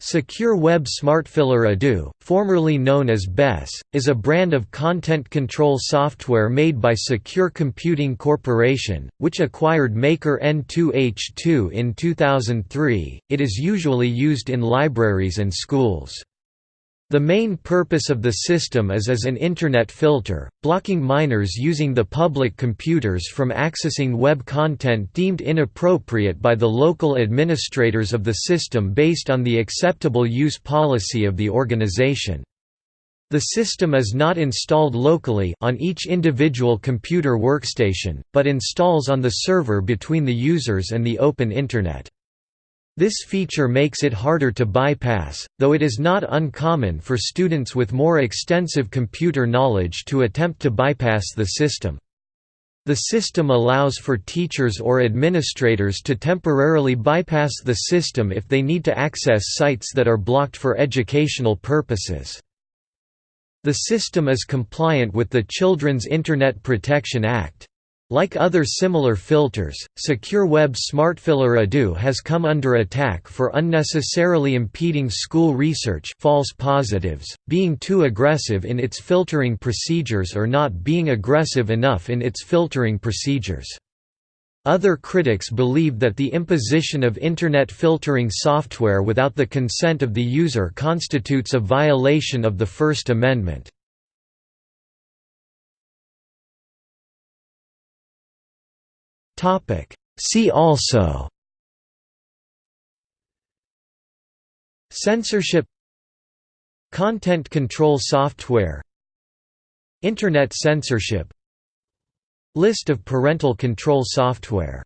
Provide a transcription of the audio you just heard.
Secure Web SmartFilter EDU, formerly known as Bess, is a brand of content control software made by Secure Computing Corporation, which acquired Maker N2H2 in 2003. It is usually used in libraries and schools. The main purpose of the system is as an Internet filter, blocking minors using the public computers from accessing web content deemed inappropriate by the local administrators of the system based on the acceptable use policy of the organization. The system is not installed locally on each individual computer workstation, but installs on the server between the users and the open Internet. This feature makes it harder to bypass, though it is not uncommon for students with more extensive computer knowledge to attempt to bypass the system. The system allows for teachers or administrators to temporarily bypass the system if they need to access sites that are blocked for educational purposes. The system is compliant with the Children's Internet Protection Act. Like other similar filters, Secure Web SmartFilter EDU has come under attack for unnecessarily impeding school research false positives, being too aggressive in its filtering procedures or not being aggressive enough in its filtering procedures. Other critics believe that the imposition of Internet filtering software without the consent of the user constitutes a violation of the First Amendment. See also Censorship Content control software Internet censorship List of parental control software